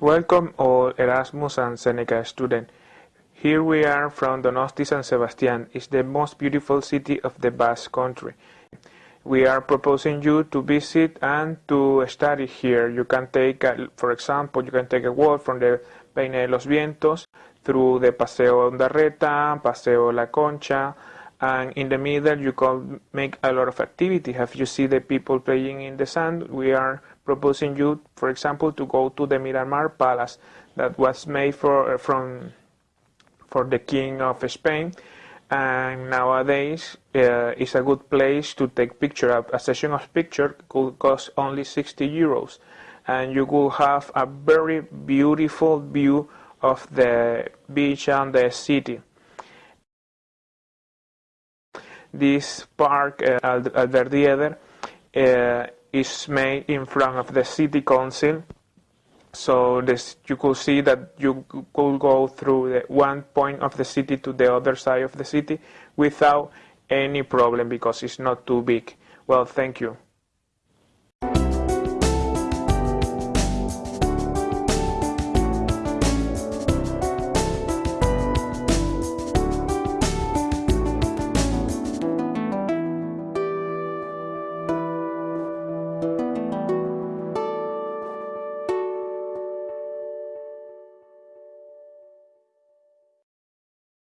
Welcome all Erasmus and Seneca students. Here we are from Donosti San Sebastian. It's the most beautiful city of the Basque country. We are proposing you to visit and to study here. You can take, a, for example, you can take a walk from the Peine de los Vientos through the Paseo Ondarreta, Paseo La Concha, and in the middle you can make a lot of activity. Have you see the people playing in the sand? We are proposing you, for example, to go to the Miramar Palace that was made for uh, from for the King of Spain, and nowadays uh, it's a good place to take picture. A session of picture could cost only 60 euros, and you will have a very beautiful view of the beach and the city. This park, uh, Alderdi Eder, uh, is made in front of the city council. So this, you could see that you could go through the one point of the city to the other side of the city without any problem because it's not too big. Well, thank you.